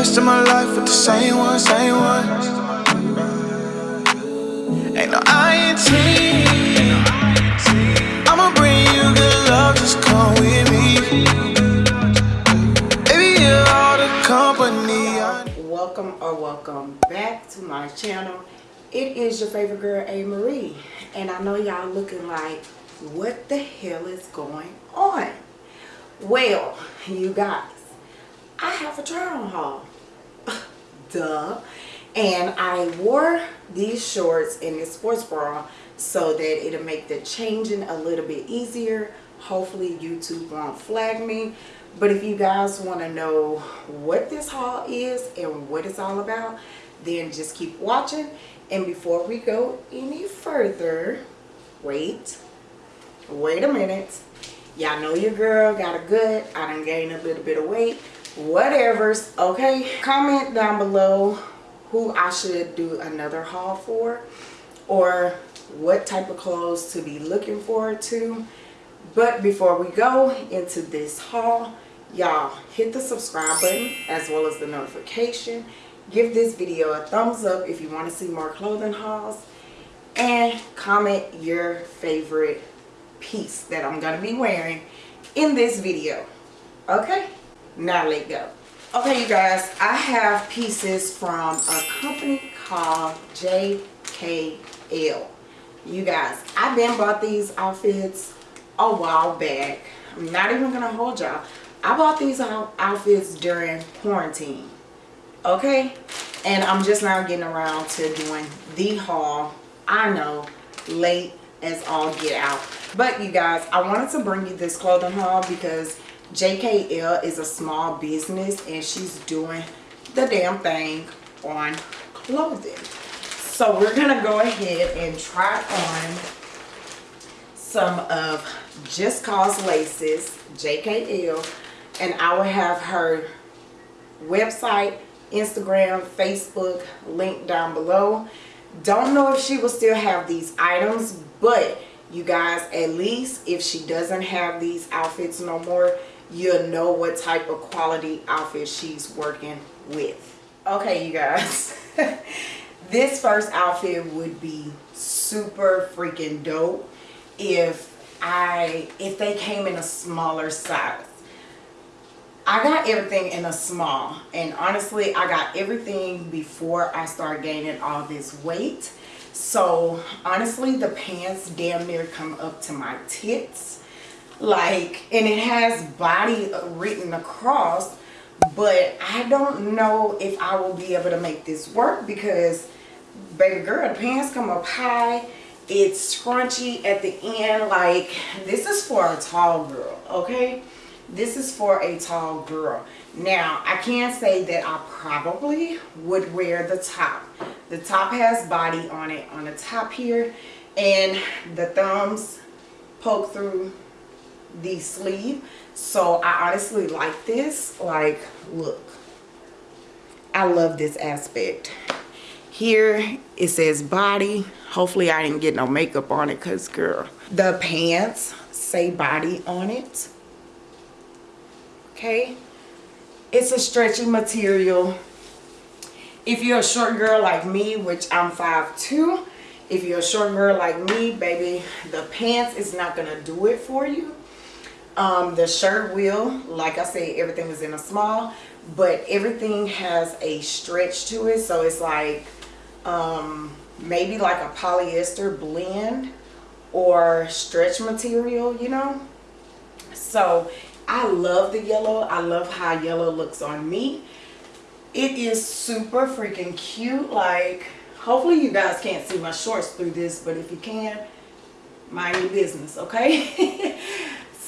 rest of my life with the same one, same one. Ain't no INT. I'ma bring you good love, just come with me. Baby, you're all the company welcome or welcome back to my channel it is your favorite girl a marie and i know y'all looking like what the hell is going on well you guys i have a try on haul duh. And i wore these shorts and this sports bra so that it'll make the changing a little bit easier. Hopefully youtube won't flag me. But if you guys want to know what this haul is and what it's all about then just keep watching. And before we go any further wait wait a minute. Y'all know your girl got a good i done gained a little bit of weight whatever's okay comment down below who i should do another haul for or what type of clothes to be looking forward to. But before we go into this haul y'all hit the subscribe button as well as the notification. Give this video a thumbs up if you want to see more clothing hauls and comment your favorite piece that i'm going to be wearing in this video okay now let go. Okay you guys i have pieces from a company called JCL you guys i've been bought these outfits a while back. I'm not even gonna hold y'all. I bought these outfits during quarantine okay? And i'm just now getting around to doing the haul. I know late as all get out. But you guys i wanted to bring you this clothing haul because JCL is a small business and she's doing the damn thing on clothing. So we're gonna go ahead and try on some of just cause laces JCL and i will have her website instagram facebook link down below. Don't know if she will still have these items but you guys at least if she doesn't have these outfits no more you'll know what type of quality outfit she's working with. Okay you guys. This first outfit would be super freaking dope if I if they came in a smaller size. I got everything in a small and honestly I got everything before I start gaining all this weight. So honestly the pants damn near come up to my tits like and it has body written across but I don't know if I will be able to make this work because baby girl the pants come up high it's scrunchy at the end. Like this is for a tall girl okay? This is for a tall girl. Now i can say that i probably would wear the top. The top has body on it on the top here and the thumbs poke through the sleeve. So i honestly like this. Like look. I love this aspect. Here it says body. Hopefully i didn't get no makeup on it because girl the pants say body on it. Okay? It's a stretchy material. If you're a short girl like me which i'm 5'2 if you're a short girl like me baby the pants is not gonna do it for you um, the shirt will like i said everything is in a small but everything has a stretch to it so it's like um, maybe like a polyester blend or stretch material you know so I love the yellow. I love how yellow looks on me. It is super freaking cute. Like, hopefully you guys can't see my shorts through this, but if you can, mind your business, okay?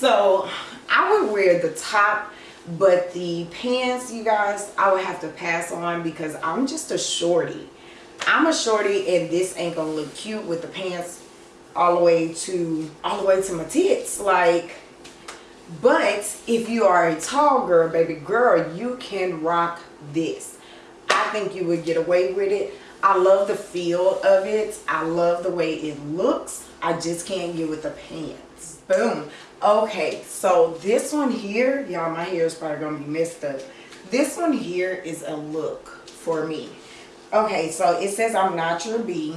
so, I would wear the top, but the pants, you guys, I would have to pass on because I'm just a shorty. I'm a shorty and this ain't gonna look cute with the pants all the way to all the way to my tits. Like, but if you are a tall girl baby girl you can rock this. I think you would get away with it. I love the feel of it. I love the way it looks. I just can't get with the pants. Boom okay so this one here y'all my hair is probably gonna be messed up this one here is a look for me. Okay, so it says I'm not your bee.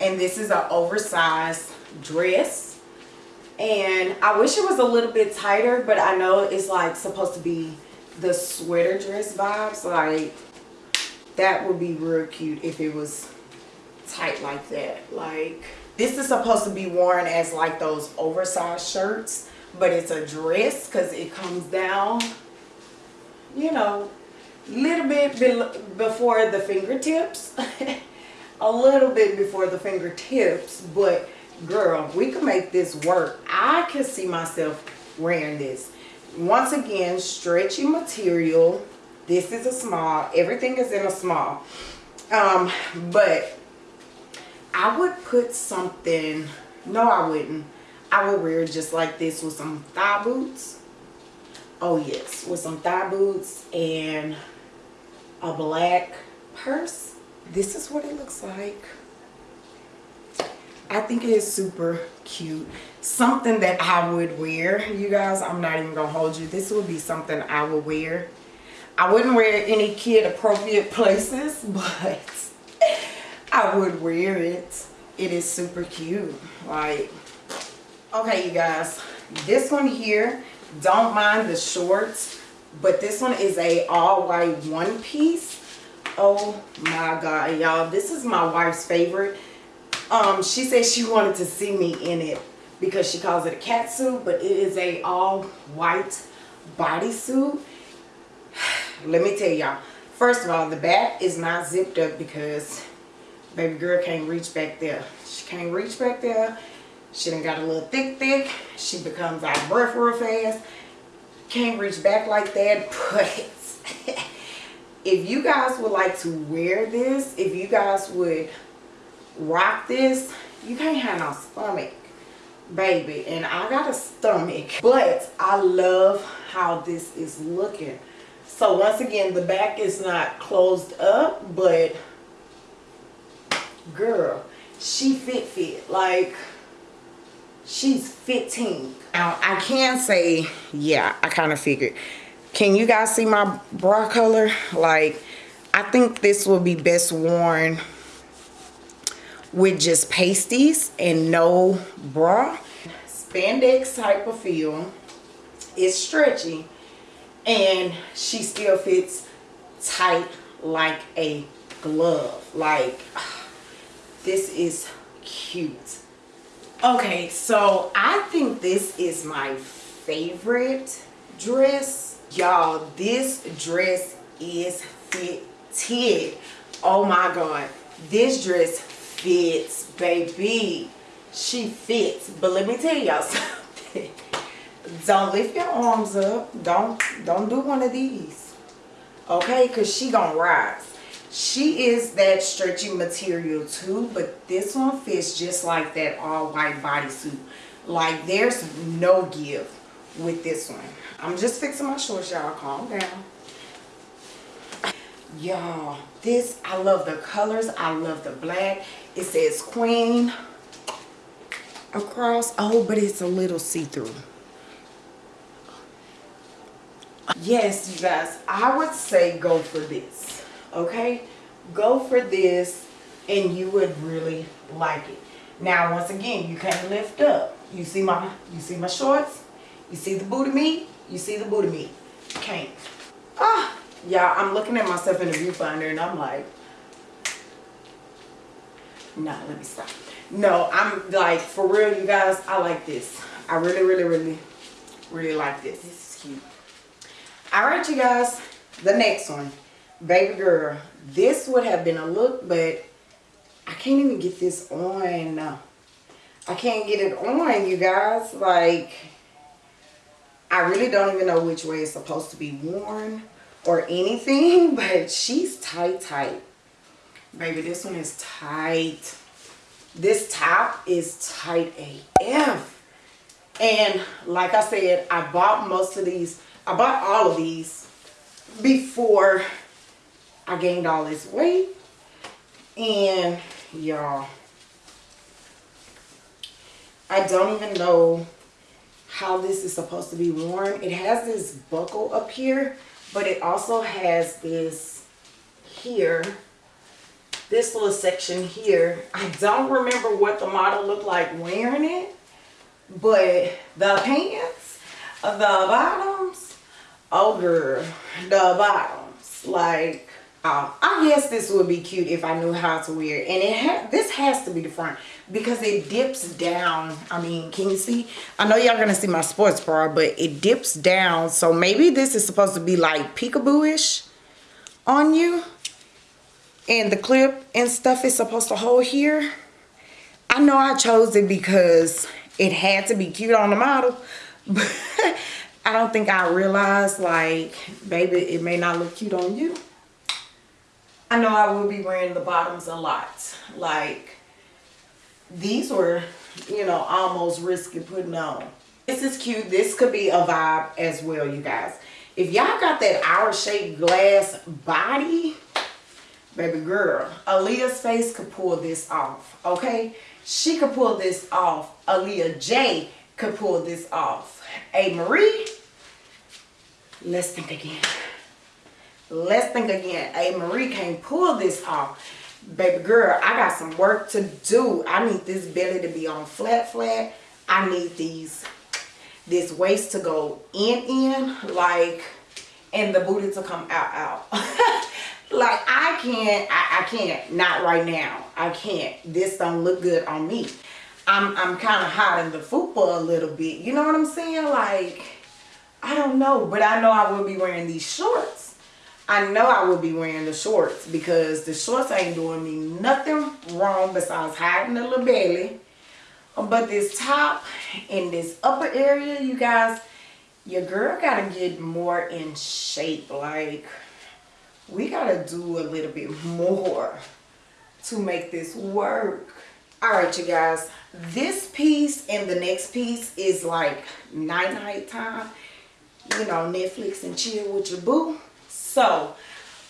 And this is an oversized dress. And I wish it was a little bit tighter, but I know it's like supposed to be the sweater dress vibes. Like that would be real cute if it was tight like that. Like this is supposed to be worn as like those oversized shirts, but it's a dress because it comes down, you know, a little bit be before the fingertips. a little bit before the fingertips, but girl, we can make this work. I can see myself wearing this. Once again, stretchy material. This is a small. Everything is in a small. Um, but I would put something, no I wouldn't. I would wear just like this with some thigh boots. Oh yes, with some thigh boots and a black purse. This is what it looks like. I think it is super cute. Something that I would wear, you guys. I'm not even going to hold you. This would be something I would wear. I wouldn't wear any kid appropriate places, but I would wear it. It is super cute. Like, okay, you guys. This one here, don't mind the shorts, but this one is a all white one piece. Oh my God, y'all. This is my wife's favorite. Um, she said she wanted to see me in it because she calls it a cat suit, but it is a all white bodysuit. Let me tell y'all. First of all, the back is not zipped up because baby girl can't reach back there. She can't reach back there. She done got a little thick thick. She becomes out of breath real fast. Can't reach back like that. But if you guys would like to wear this, if you guys would rock this, you can't have no stomach, baby. And I got a stomach. But I love how this is looking. So once again, the back is not closed up, but girl she fit fit like she's 15 now i can say yeah i kind of figured. Can you guys see my bra color? Like i think this will be best worn with just pasties and no bra. Spandex type of feel it's stretchy and she still fits tight like a glove. Like this is cute. Okay, so I think this is my favorite dress. Y'all, this dress is fitted. Oh my God. This dress fits, baby. She fits. But let me tell y'all something. Don't lift your arms up. Don't, don't do one of these. Okay? Because she gonna rise she is that stretchy material too but this one fits just like that all white bodysuit. Like there's no give with this one. I'm just fixing my shorts y'all. Calm down. Y'all this i love the colors. I love the black. It says queen across. Oh but it's a little see-through. Yes you guys i would say go for this okay? Go for this and you would really like it. Now once again you can't lift up. You see my you see my shorts? You see the booty meat you see the booty meat can't. Ah y'all i'm looking at myself in the viewfinder and i'm like nah let me stop. No i'm like for real you guys i like this. I really really really really like this. This is cute. All right you guys the next one baby girl this would have been a look but i can't even get this on. I can't get it on you guys. Like i really don't even know which way it's supposed to be worn or anything but she's tight tight. Baby this one is tight. This top is tight af and like i said i bought most of these i bought all of these before I gained all this weight. And y'all, I don't even know how this is supposed to be worn. It has this buckle up here, but it also has this here, this little section here. I don't remember what the model looked like wearing it, but the pants, the bottoms, oh girl, the bottoms, like, uh, I guess this would be cute if I knew how to wear it. And it ha this has to be the front because it dips down. I mean, can you see? I know y'all gonna see my sports bra, but it dips down. So maybe this is supposed to be like peekaboo-ish on you. And the clip and stuff is supposed to hold here. I know I chose it because it had to be cute on the model. But I don't think I realized like, baby, it may not look cute on you. I know I will be wearing the bottoms a lot. Like, these were, you know, almost risky putting on. This is cute. This could be a vibe as well, you guys. If y'all got that hour-shaped glass body, baby girl, Aaliyah's face could pull this off, okay? She could pull this off. Aaliyah J could pull this off. A Marie, let's think again. Let's think again. A Marie can't pull this off. Baby girl i got some work to do. I need this belly to be on flat flat. I need these this waist to go in in like and the booty to come out out. Like i can't I, I can't. Not right now. I can't. This don't look good on me. I'm i'm kind of hot in the football a little bit. You know what i'm saying? Like i don't know but i know i will be wearing these shorts I know I will be wearing the shorts because the shorts ain't doing me nothing wrong besides hiding the little belly. But this top and this upper area, you guys, your girl got to get more in shape. Like, we got to do a little bit more to make this work. All right, you guys, this piece and the next piece is like night-night time. You know, Netflix and chill with your boo. So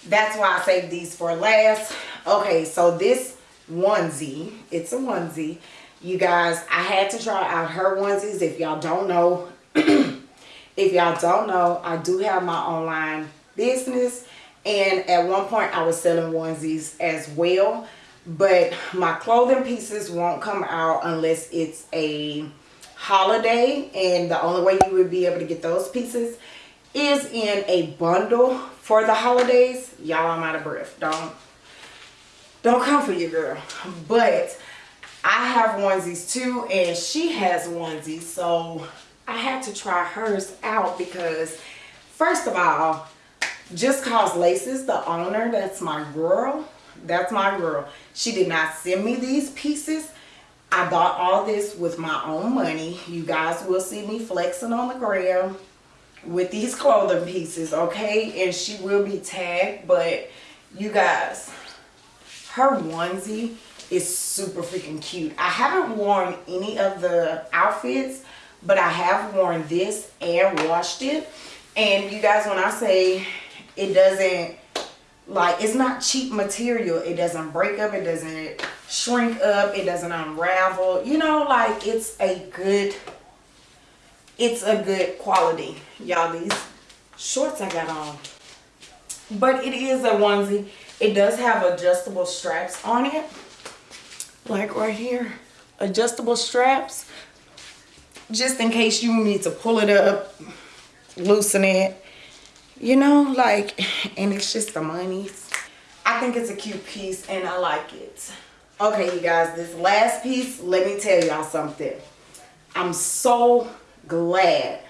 that's why I saved these for last. Okay, so this onesie, it's a onesie. You guys, I had to try out her onesies. If y'all don't know, if y'all don't know, I do have my online business. And at one point I was selling onesies as well. But my clothing pieces won't come out unless it's a holiday. And the only way you would be able to get those pieces is in a bundle for the holidays. Y'all, I'm out of breath. Don't, don't come for your girl. But I have onesies too, and she has onesies. So I had to try hers out because, first of all, Just Cause Laces, the owner, that's my girl. That's my girl. She did not send me these pieces. I bought all this with my own money. You guys will see me flexing on the gram with these clothing pieces okay? And she will be tagged but you guys her onesie is super freaking cute. I haven't worn any of the outfits but i have worn this and washed it. And you guys when i say it doesn't like it's not cheap material. It doesn't break up. It doesn't shrink up. It doesn't unravel. You know like it's a good it's a good quality y'all. These shorts i got on. But it is a onesie. It does have adjustable straps on it. Like right here. Adjustable straps. Just in case you need to pull it up loosen it. You know like and it's just the money. I think it's a cute piece and i like it. Okay you guys this last piece let me tell y'all something. I'm so glad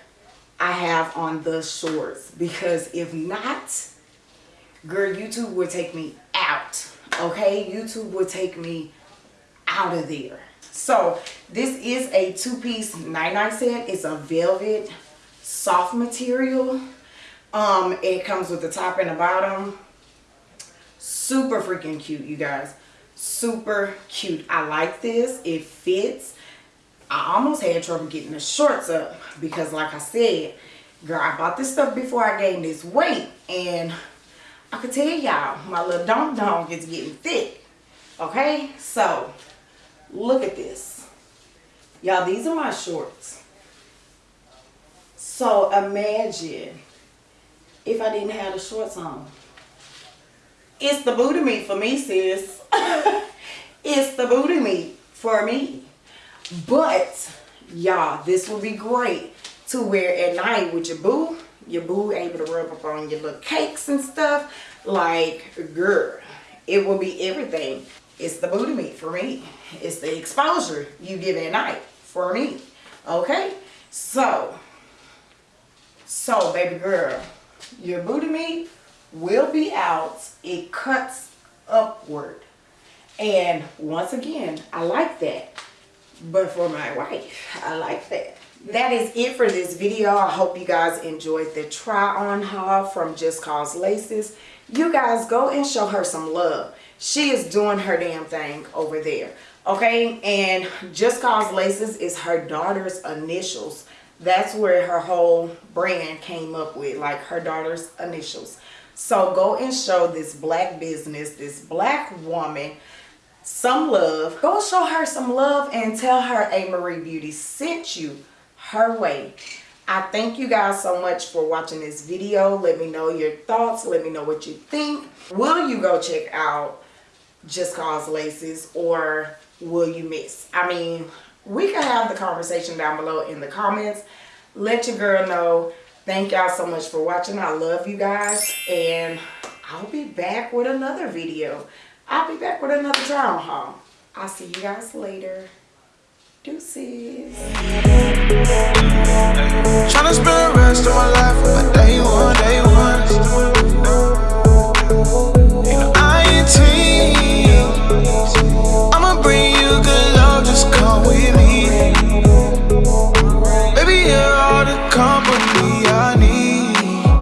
I have on the shorts because if not, girl, YouTube would take me out. Okay, YouTube would take me out of there. So this is a two-piece 99 set. It's a velvet soft material. Um, it comes with the top and the bottom. Super freaking cute, you guys. Super cute. I like this. It fits. I almost had trouble getting the shorts up because like I said, girl, I bought this stuff before I gained this weight and I could tell y'all my little donk donk is getting thick. Okay, so look at this. Y'all, these are my shorts. So imagine if I didn't have the shorts on. It's the booty meat for me, sis. it's the booty meat for me. But, y'all, this will be great to wear at night with your boo. Your boo able to rub up on your little cakes and stuff. Like, girl, it will be everything. It's the booty meat for me. It's the exposure you give at night for me. Okay? So, so baby girl, your booty meat will be out. It cuts upward. And once again, I like that. But for my wife, I like that. That is it for this video. I hope you guys enjoyed the try on haul from Just Cause Laces. You guys go and show her some love. She is doing her damn thing over there. Okay, and Just Cause Laces is her daughter's initials. That's where her whole brand came up with, like her daughter's initials. So go and show this black business, this black woman, some love. Go show her some love and tell her A. Marie Beauty sent you her way. I thank you guys so much for watching this video. Let me know your thoughts. Let me know what you think. Will you go check out Just Cause Laces or will you miss? I mean, we can have the conversation down below in the comments. Let your girl know. Thank y'all so much for watching. I love you guys. And I'll be back with another video. I'll be back with another journal haul. I'll see you guys later. Deuces. Trying to spend the rest of my life with my day one, day one.